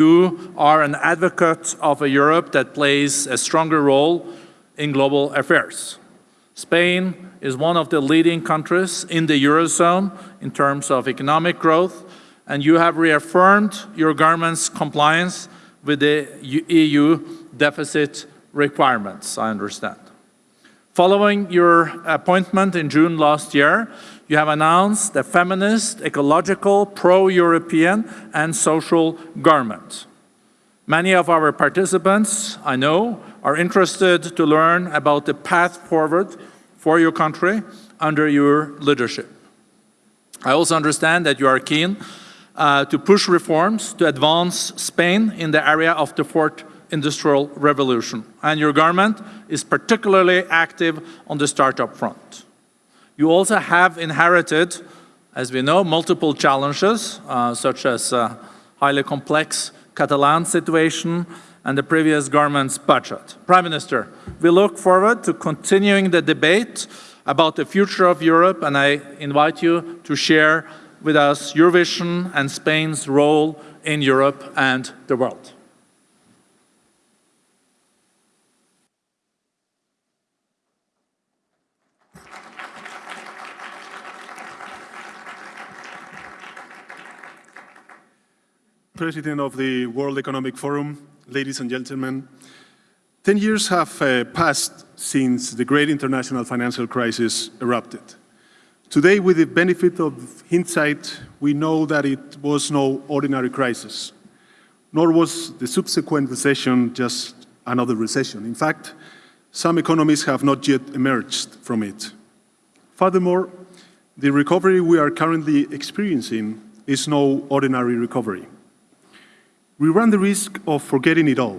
You are an advocate of a Europe that plays a stronger role in global affairs. Spain is one of the leading countries in the Eurozone in terms of economic growth, and you have reaffirmed your government's compliance with the EU deficit requirements, I understand. Following your appointment in June last year, you have announced a feminist, ecological, pro-European and social government. Many of our participants, I know, are interested to learn about the path forward for your country under your leadership. I also understand that you are keen uh, to push reforms to advance Spain in the area of the fourth industrial revolution. And your government is particularly active on the startup front. You also have inherited, as we know, multiple challenges, uh, such as uh, highly complex Catalan situation and the previous government's budget. Prime Minister, we look forward to continuing the debate about the future of Europe, and I invite you to share with us your vision and Spain's role in Europe and the world. President of the World Economic Forum, ladies and gentlemen, 10 years have uh, passed since the great international financial crisis erupted. Today, with the benefit of hindsight, we know that it was no ordinary crisis, nor was the subsequent recession just another recession. In fact, some economies have not yet emerged from it. Furthermore, the recovery we are currently experiencing is no ordinary recovery we run the risk of forgetting it all,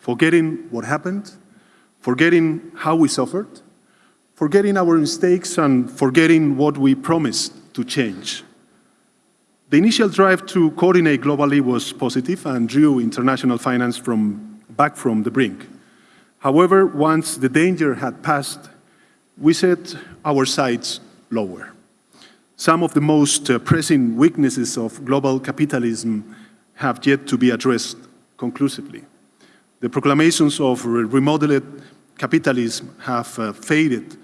forgetting what happened, forgetting how we suffered, forgetting our mistakes and forgetting what we promised to change. The initial drive to coordinate globally was positive and drew international finance from, back from the brink. However, once the danger had passed, we set our sights lower. Some of the most uh, pressing weaknesses of global capitalism have yet to be addressed conclusively. The proclamations of remodeled capitalism have uh, faded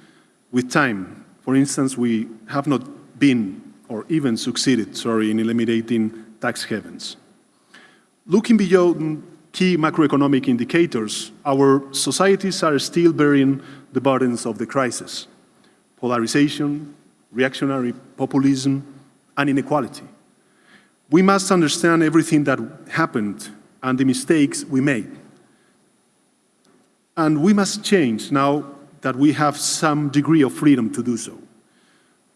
with time. For instance, we have not been or even succeeded, sorry, in eliminating tax havens. Looking beyond key macroeconomic indicators, our societies are still bearing the burdens of the crisis. Polarization, reactionary populism, and inequality. We must understand everything that happened and the mistakes we made. And we must change now that we have some degree of freedom to do so.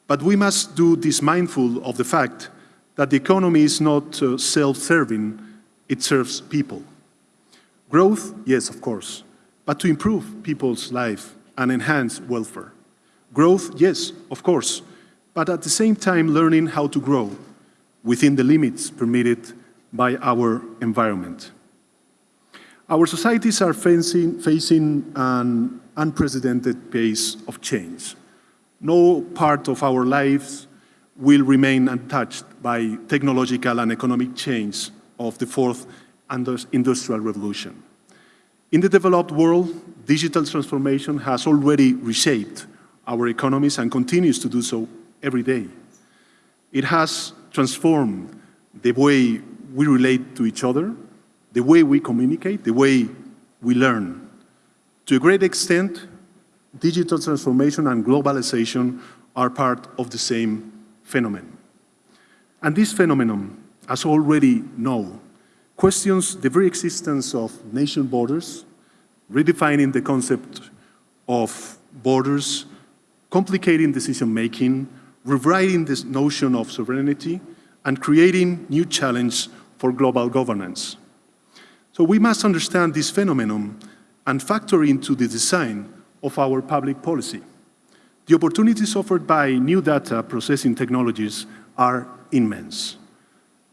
But we must do this mindful of the fact that the economy is not uh, self-serving, it serves people. Growth, yes, of course, but to improve people's life and enhance welfare. Growth, yes, of course, but at the same time learning how to grow within the limits permitted by our environment. Our societies are facing, facing an unprecedented pace of change. No part of our lives will remain untouched by technological and economic change of the fourth industrial revolution. In the developed world, digital transformation has already reshaped our economies and continues to do so every day. It has transform the way we relate to each other, the way we communicate, the way we learn. To a great extent, digital transformation and globalization are part of the same phenomenon. And this phenomenon, as already know, questions the very existence of nation borders, redefining the concept of borders, complicating decision-making, rewriting this notion of sovereignty and creating new challenge for global governance. So we must understand this phenomenon and factor into the design of our public policy. The opportunities offered by new data processing technologies are immense.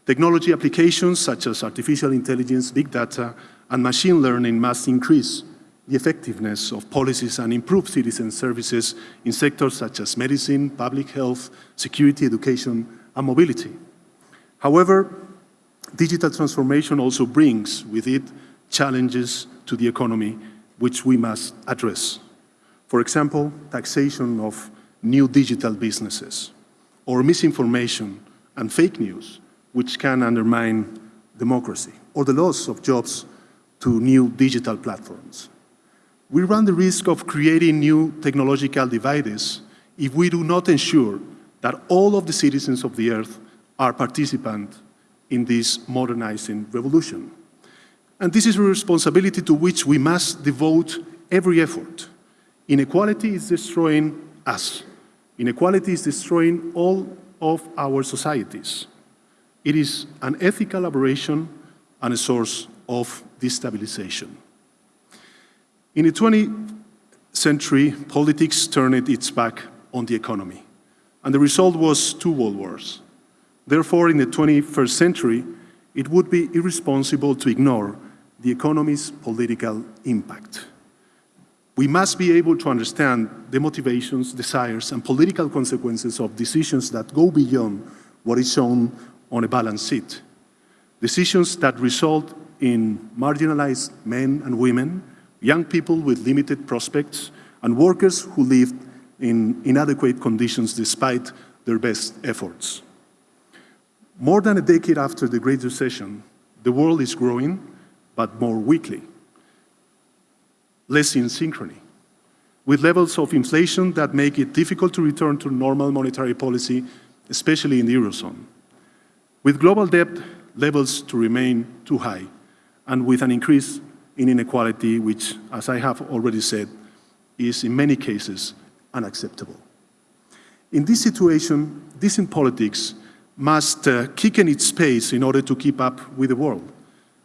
Technology applications such as artificial intelligence, big data, and machine learning must increase the effectiveness of policies and improve citizen services in sectors such as medicine, public health, security, education, and mobility. However, digital transformation also brings with it challenges to the economy which we must address. For example, taxation of new digital businesses, or misinformation and fake news, which can undermine democracy, or the loss of jobs to new digital platforms. We run the risk of creating new technological divides if we do not ensure that all of the citizens of the earth are participants in this modernizing revolution. And this is a responsibility to which we must devote every effort. Inequality is destroying us. Inequality is destroying all of our societies. It is an ethical aberration and a source of destabilization. In the 20th century, politics turned its back on the economy, and the result was two world wars. Therefore, in the 21st century, it would be irresponsible to ignore the economy's political impact. We must be able to understand the motivations, desires, and political consequences of decisions that go beyond what is shown on a balance sheet. Decisions that result in marginalized men and women, young people with limited prospects, and workers who live in inadequate conditions despite their best efforts. More than a decade after the Great Recession, the world is growing, but more weakly, less in synchrony, with levels of inflation that make it difficult to return to normal monetary policy, especially in the Eurozone, with global debt levels to remain too high, and with an increase in inequality, which, as I have already said, is in many cases unacceptable. In this situation, decent politics must uh, quicken its pace in order to keep up with the world.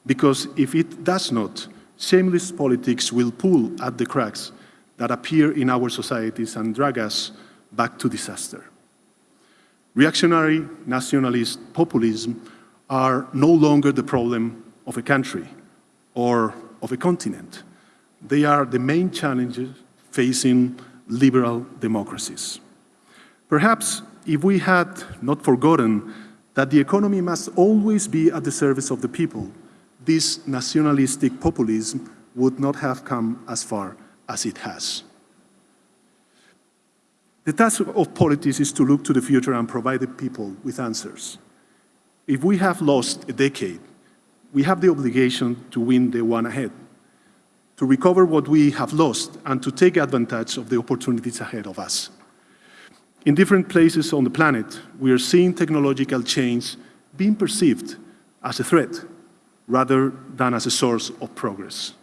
Because if it does not, shameless politics will pull at the cracks that appear in our societies and drag us back to disaster. Reactionary nationalist populism are no longer the problem of a country or of a continent. They are the main challenges facing liberal democracies. Perhaps if we had not forgotten that the economy must always be at the service of the people, this nationalistic populism would not have come as far as it has. The task of politics is to look to the future and provide the people with answers. If we have lost a decade, we have the obligation to win the one ahead, to recover what we have lost and to take advantage of the opportunities ahead of us. In different places on the planet, we are seeing technological change being perceived as a threat rather than as a source of progress.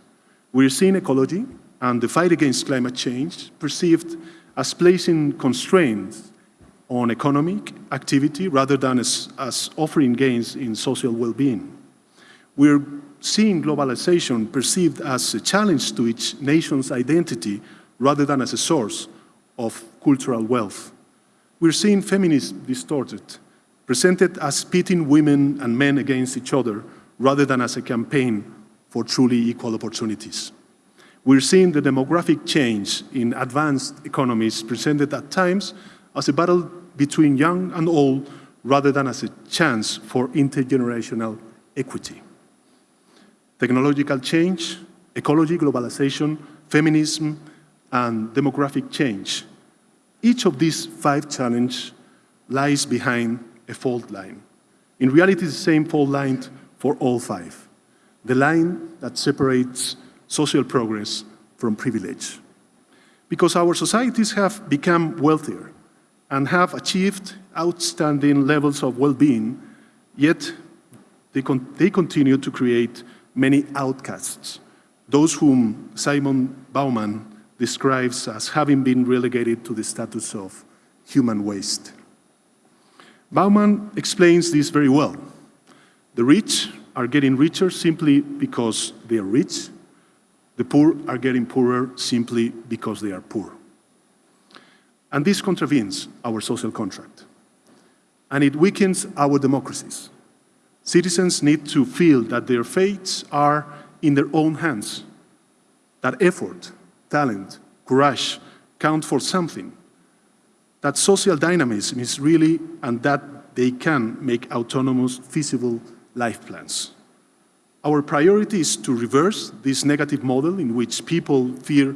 We are seeing ecology and the fight against climate change perceived as placing constraints on economic activity rather than as, as offering gains in social well-being. We're seeing globalization perceived as a challenge to each nation's identity rather than as a source of cultural wealth. We're seeing feminism distorted, presented as pitting women and men against each other rather than as a campaign for truly equal opportunities. We're seeing the demographic change in advanced economies presented at times as a battle between young and old rather than as a chance for intergenerational equity. Technological change, ecology, globalization, feminism, and demographic change each of these five challenges lies behind a fault line. In reality, the same fault line for all five, the line that separates social progress from privilege. Because our societies have become wealthier and have achieved outstanding levels of well-being, yet they, con they continue to create many outcasts, those whom Simon Bauman describes as having been relegated to the status of human waste. Bauman explains this very well. The rich are getting richer simply because they are rich. The poor are getting poorer simply because they are poor. And this contravenes our social contract. And it weakens our democracies. Citizens need to feel that their fates are in their own hands, that effort talent, courage count for something. That social dynamism is really, and that they can make autonomous, feasible life plans. Our priority is to reverse this negative model in which people fear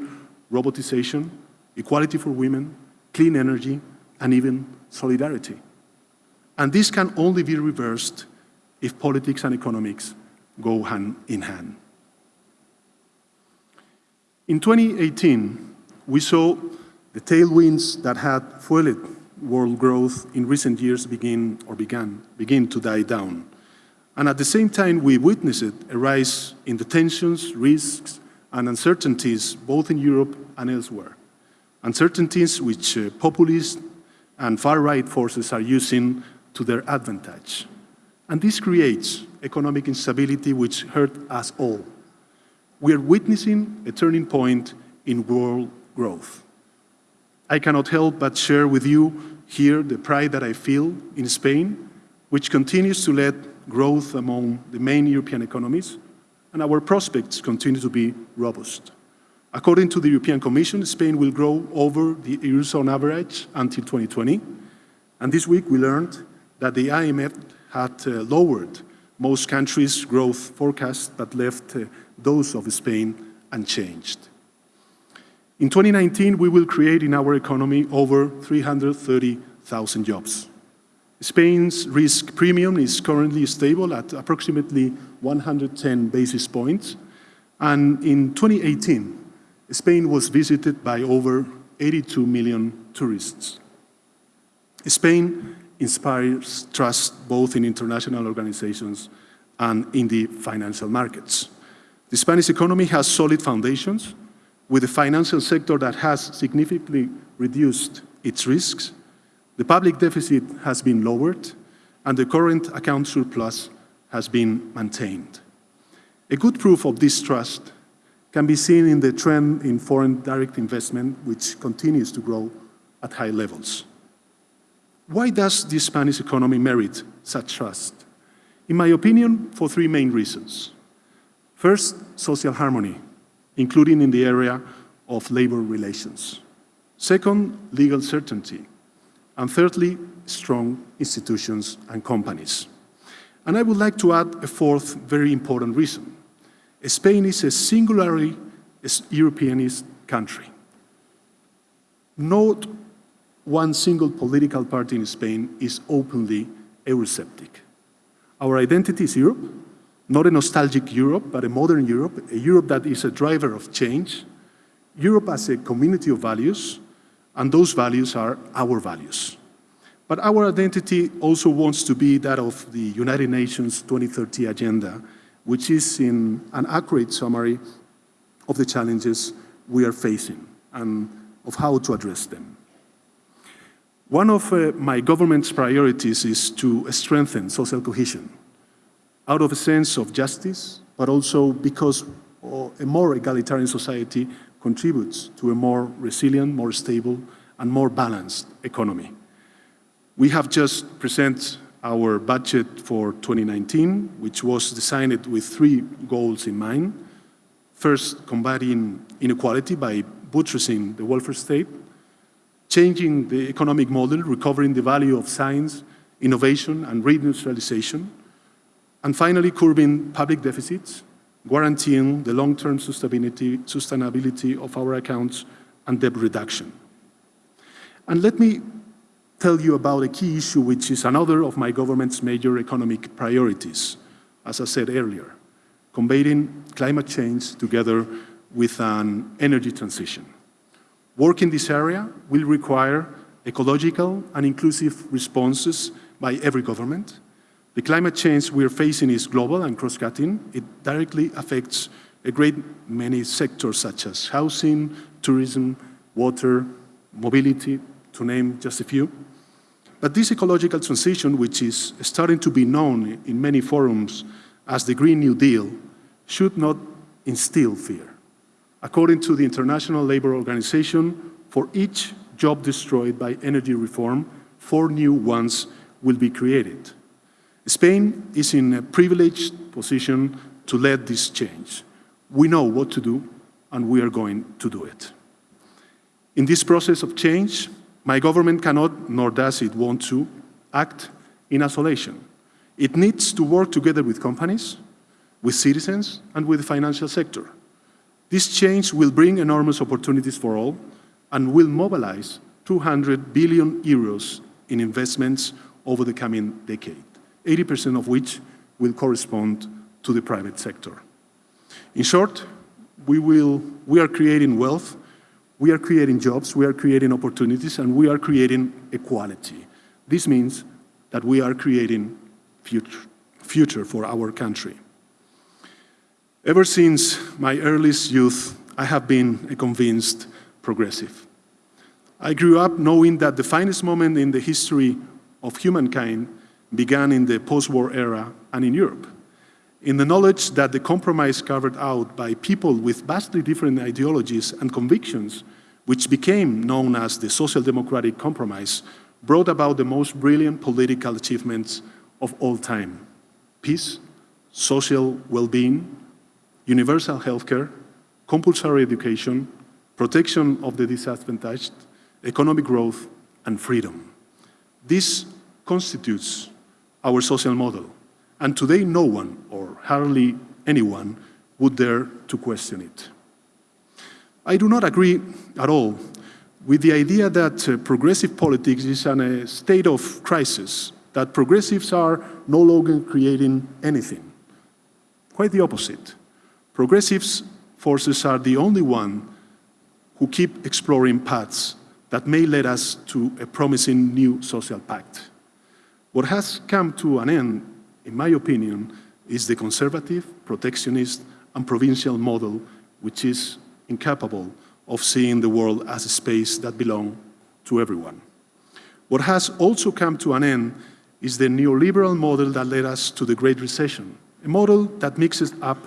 robotization, equality for women, clean energy, and even solidarity. And this can only be reversed if politics and economics go hand in hand. In 2018, we saw the tailwinds that had fueled world growth in recent years begin or began begin to die down. And at the same time, we witnessed a rise in the tensions, risks, and uncertainties both in Europe and elsewhere. Uncertainties which uh, populist and far-right forces are using to their advantage. And this creates economic instability which hurt us all. We are witnessing a turning point in world growth. I cannot help but share with you here the pride that I feel in Spain, which continues to lead growth among the main European economies, and our prospects continue to be robust. According to the European Commission, Spain will grow over the Eurozone average until 2020, and this week we learned that the IMF had uh, lowered most countries' growth forecasts but left uh, those of Spain unchanged. In 2019, we will create in our economy over 330,000 jobs. Spain's risk premium is currently stable at approximately 110 basis points. And in 2018, Spain was visited by over 82 million tourists. Spain inspires trust both in international organizations and in the financial markets. The Spanish economy has solid foundations, with a financial sector that has significantly reduced its risks, the public deficit has been lowered, and the current account surplus has been maintained. A good proof of this trust can be seen in the trend in foreign direct investment, which continues to grow at high levels. Why does the Spanish economy merit such trust? In my opinion, for three main reasons. First, social harmony including in the area of labor relations. Second, legal certainty. And thirdly, strong institutions and companies. And I would like to add a fourth very important reason. Spain is a singularly Europeanist country. Not one single political party in Spain is openly Eurosceptic. Our identity is Europe, not a nostalgic Europe, but a modern Europe, a Europe that is a driver of change, Europe as a community of values, and those values are our values. But our identity also wants to be that of the United Nations 2030 Agenda, which is in an accurate summary of the challenges we are facing and of how to address them. One of uh, my government's priorities is to strengthen social cohesion out of a sense of justice, but also because a more egalitarian society contributes to a more resilient, more stable, and more balanced economy. We have just presented our budget for 2019, which was designed with three goals in mind. First, combating inequality by buttressing the welfare state, changing the economic model, recovering the value of science, innovation, and reindustrialization, and finally, curbing public deficits, guaranteeing the long-term sustainability, sustainability of our accounts and debt reduction. And let me tell you about a key issue which is another of my government's major economic priorities, as I said earlier, combating climate change together with an energy transition. Work in this area will require ecological and inclusive responses by every government, the climate change we're facing is global and cross-cutting. It directly affects a great many sectors such as housing, tourism, water, mobility, to name just a few. But this ecological transition, which is starting to be known in many forums as the Green New Deal, should not instill fear. According to the International Labour Organization, for each job destroyed by energy reform, four new ones will be created. Spain is in a privileged position to lead this change. We know what to do, and we are going to do it. In this process of change, my government cannot, nor does it want to, act in isolation. It needs to work together with companies, with citizens, and with the financial sector. This change will bring enormous opportunities for all and will mobilize 200 billion euros in investments over the coming decade, 80% of which will correspond to the private sector. In short, we, will, we are creating wealth, we are creating jobs, we are creating opportunities, and we are creating equality. This means that we are creating future, future for our country. Ever since my earliest youth, I have been a convinced progressive. I grew up knowing that the finest moment in the history of humankind began in the post-war era and in Europe. In the knowledge that the compromise carved out by people with vastly different ideologies and convictions, which became known as the Social Democratic Compromise, brought about the most brilliant political achievements of all time. Peace, social well-being, universal healthcare, compulsory education, protection of the disadvantaged, economic growth, and freedom. This constitutes our social model, and today no one, or hardly anyone, would dare to question it. I do not agree at all with the idea that uh, progressive politics is in a state of crisis, that progressives are no longer creating anything. Quite the opposite. Progressives forces are the only one who keep exploring paths that may lead us to a promising new social pact. What has come to an end, in my opinion, is the conservative, protectionist, and provincial model, which is incapable of seeing the world as a space that belongs to everyone. What has also come to an end is the neoliberal model that led us to the Great Recession, a model that mixes up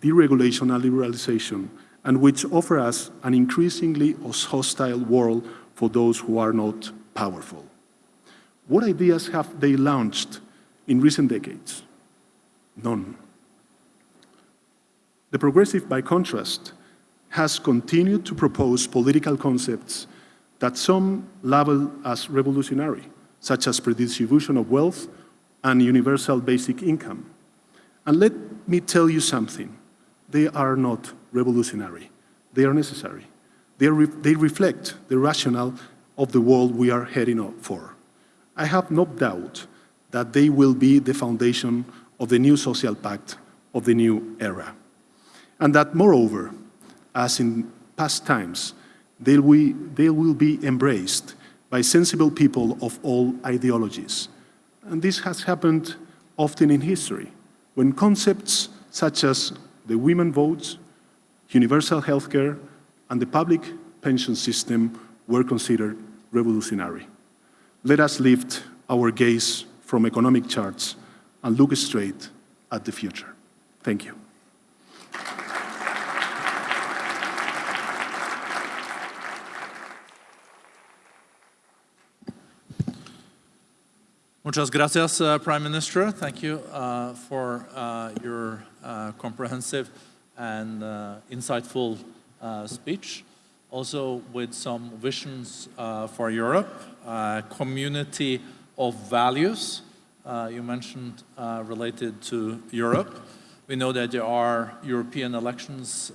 deregulation and liberalization, and which offer us an increasingly hostile world for those who are not powerful. What ideas have they launched in recent decades? None. The progressive, by contrast, has continued to propose political concepts that some label as revolutionary, such as redistribution of wealth and universal basic income. And let me tell you something, they are not revolutionary, they are necessary. They, re they reflect the rationale of the world we are heading for. I have no doubt that they will be the foundation of the new social pact of the new era. And that, moreover, as in past times, they will, they will be embraced by sensible people of all ideologies. And this has happened often in history, when concepts such as the women votes, universal healthcare, and the public pension system were considered revolutionary. Let us lift our gaze from economic charts and look straight at the future. Thank you. Muchas gracias, uh, Prime Minister. Thank you uh, for uh, your uh, comprehensive and uh, insightful uh, speech. Also with some visions for Europe, community of values you mentioned related to Europe. We know that there are European elections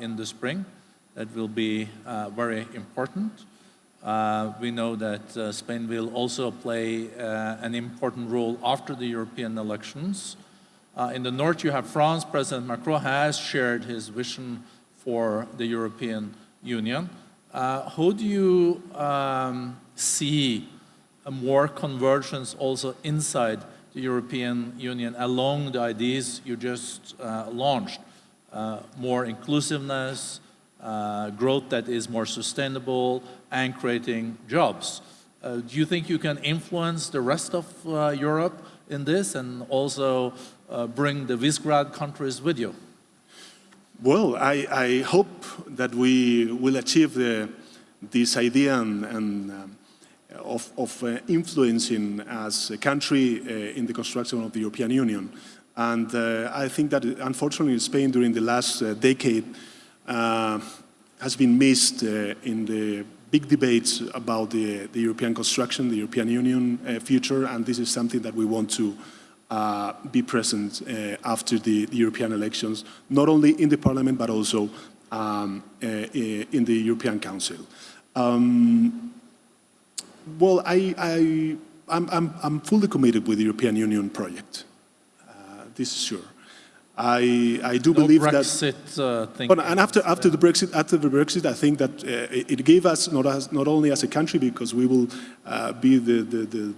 in the spring that will be very important. Uh, we know that uh, Spain will also play uh, an important role after the European elections. Uh, in the north, you have France. President Macron has shared his vision for the European Union. Uh, how do you um, see a more convergence also inside the European Union along the ideas you just uh, launched? more inclusiveness, uh, growth that is more sustainable and creating jobs. Uh, do you think you can influence the rest of uh, Europe in this and also uh, bring the Visegrad countries with you? Well, I, I hope that we will achieve the, this idea and, and um, of, of uh, influencing as a country in the construction of the European Union. And I think that unfortunately in Spain during the last decade has been missed uh, in the big debates about the, the, European construction, the European Union uh, future, and this is something that we want to uh, be present uh, after the, the, European elections, not only in the Parliament but also um, uh, in the European Council. Um, well, I, I, I'm, I'm, I'm, fully committed with the European Union project. Uh, this is sure. I, I do no believe Brexit, that. Uh, but, and after, after the Brexit, after the Brexit, I think that uh, it, it, gave us not as, not only as a country because we will uh, be the, the, the,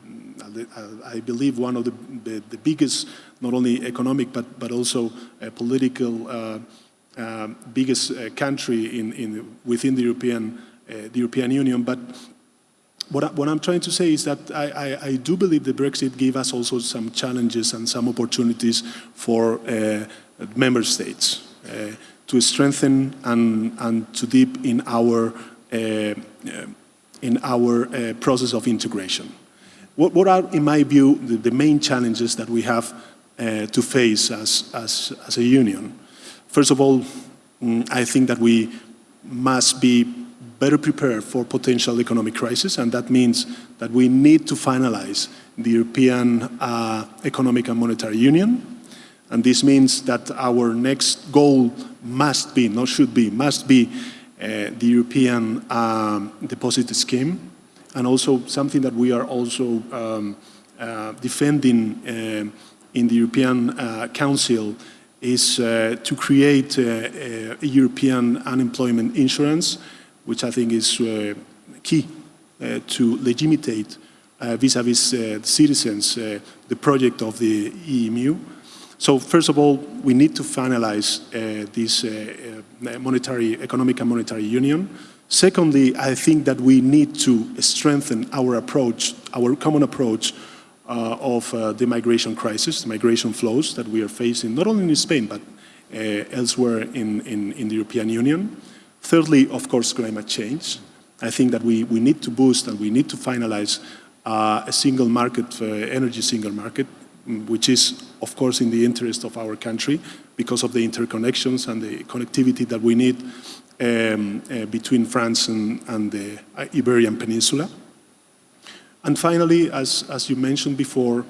the, I believe one of the, the, the, biggest, not only economic but but also political uh, um, biggest uh, country in, in within the European uh, the European Union. But what, what I'm trying to say is that I, I, I, do believe the Brexit gave us also some challenges and some opportunities for uh, member states uh, to strengthen and, and to deep in our, uh, uh in our uh, process of integration. What, what, are, in my view, the, the main challenges that we have to face as, as, as a union? First of all, mm, I think that we must be better prepared for potential economic crisis, and that means that we need to finalize the European uh, Economic and Monetary Union. And this means that our next goal must be, not should be, must be uh, the European um, deposit scheme, and also something that we are also um, uh, defending uh, in the European uh, Council is uh, to create a European unemployment insurance which I think is uh, key uh, to legitimate uh, vis-a-vis -vis, citizens the project of the EMU. So first of all, we need to finalize this monetary, economic and monetary union. Secondly, I think that we need to strengthen our approach, our common approach uh, of uh, the migration crisis, the migration flows that we are facing, not only in Spain, but uh, elsewhere in, in, in, the European Union. Thirdly, of course, climate change. I think that we, we need to boost and we need to finalize uh, a single market, uh, energy single market, which is, of course, in the interest of our country because of the interconnections and the connectivity that we need um, uh, between France and, and, the Iberian Peninsula. And finally, as, as you mentioned before,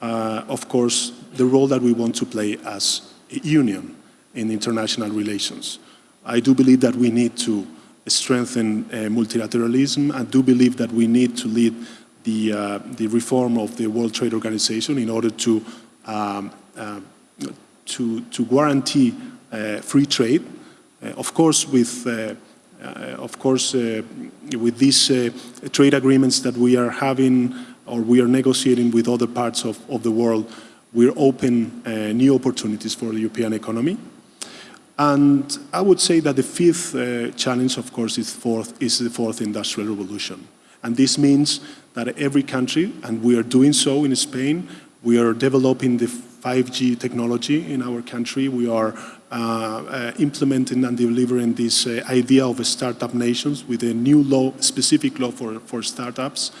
uh, of course, the role that we want to play as a union in international relations. I do believe that we need to strengthen uh, multilateralism. I do believe that we need to lead the, uh, the reform of the World Trade Organization in order to, um, uh, to, to guarantee uh, free trade. Uh, of course, with uh, of course, with these trade agreements that we are having or we are negotiating with other parts of, of the world, we're open new opportunities for the European economy. And I would say that the fifth uh, challenge, of course, is, fourth, is the fourth industrial revolution. And this means that every country, and we are doing so in Spain, we are developing the 5G technology in our country. We are uh, uh, implementing and delivering this uh, idea of startup nations with a new law, specific law for, for startups.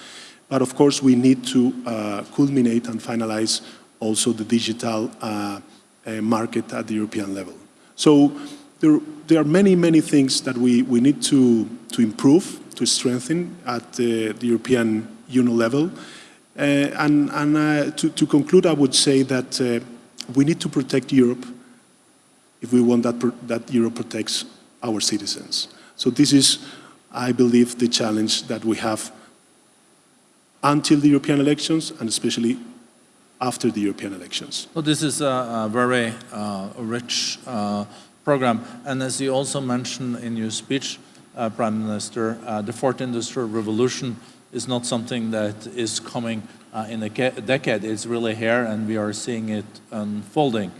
But of course, we need to uh, culminate and finalize also the digital uh, uh, market at the European level. So there, there are many, many things that we, we need to, to improve, to strengthen at the, the European Union level. Uh, and and uh, to, to, conclude, I would say that uh, we need to protect Europe if we want that, that Europe protects our citizens. So this is, I believe, the challenge that we have until the European elections and especially after the European elections. Well, this is a, a very uh, rich uh, program. And as you also mentioned in your speech, uh, Prime Minister, uh, the fourth industrial revolution is not something that is coming uh, in a decade. It's really here and we are seeing it unfolding.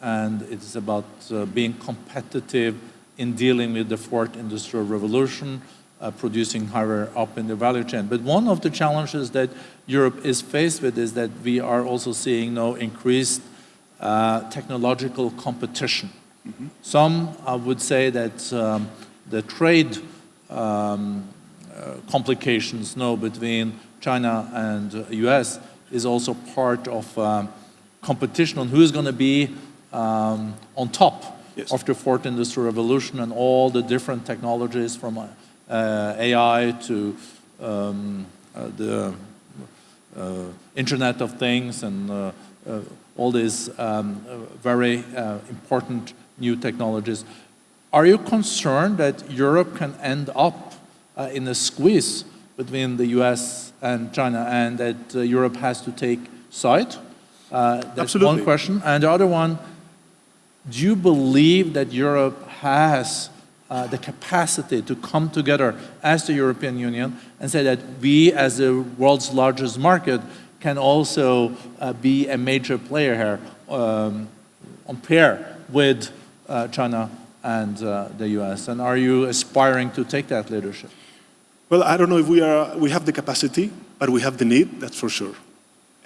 And it's about uh, being competitive in dealing with the fourth industrial revolution, producing higher up in the value chain. But one of the challenges that Europe is faced with is that we are also seeing now increased uh, technological competition. Mm -hmm. Some uh, would say that um, the trade um, uh, complications now between China and US is also part of um, competition on who is going to be um, on top yes. of the fourth industrial revolution and all the different technologies from uh, uh, AI to um, uh, the uh, Internet of Things and uh, all these um, uh, very uh, important new technologies. Are you concerned that Europe can end up uh, in a squeeze between the US and China and that uh, Europe has to take side? Uh, that's Absolutely. one question. And the other one, do you believe that Europe has uh, the capacity to come together as the European Union and say that we, as the world's largest market, can also uh, be a major player here um, on pair with uh, China and uh, the US? And are you aspiring to take that leadership? Well, I don't know if we, are, we have the capacity, but we have the need, that's for sure.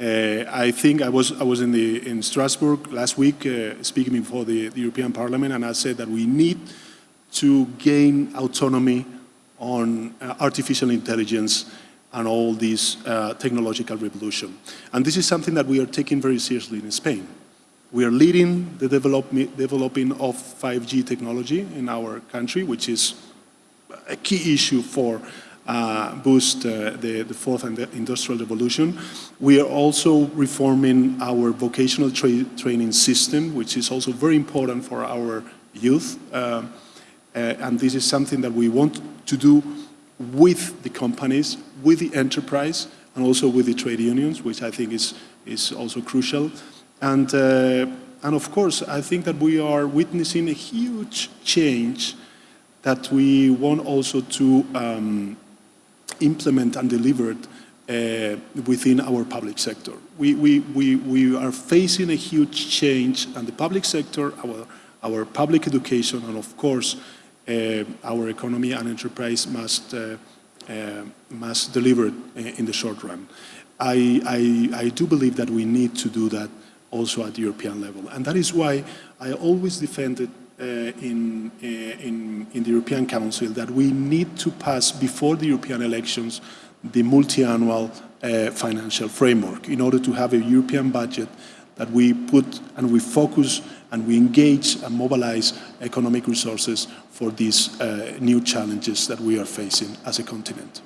Uh, I think I was, I was in, the, in Strasbourg last week uh, speaking before the, the European Parliament, and I said that we need to gain autonomy on uh, artificial intelligence and all this uh, technological revolution. And this is something that we are taking very seriously in Spain. We are leading the develop, developing of 5G technology in our country, which is a key issue for uh, boost uh, the, the fourth industrial revolution. We are also reforming our vocational tra training system, which is also very important for our youth. Uh, and this is something that we want to do with the companies, with the enterprise, and also with the trade unions, which I think is, is also crucial. And, uh, and of course, I think that we are witnessing a huge change that we want also to um, implement and deliver uh, within our public sector. We, we, we, we are facing a huge change and the public sector, our, our public education, and of course, uh, our economy and enterprise must, uh, uh, must deliver in the short run. I, I, I do believe that we need to do that also at the European level. And that is why I always defended uh, in, uh, in, in, the European Council that we need to pass before the European elections the multi-annual uh, financial framework in order to have a European budget that we put and we focus and we engage and mobilize economic resources for these uh, new challenges that we are facing as a continent.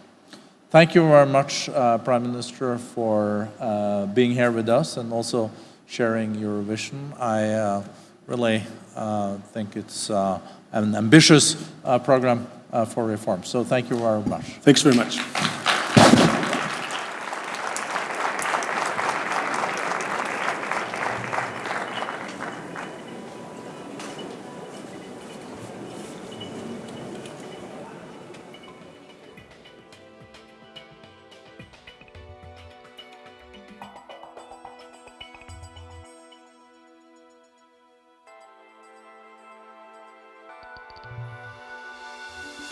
Thank you very much, uh, Prime Minister, for uh, being here with us and also sharing your vision. I really uh, think it's uh, an ambitious uh, program for reform. So thank you very much. Thanks very much.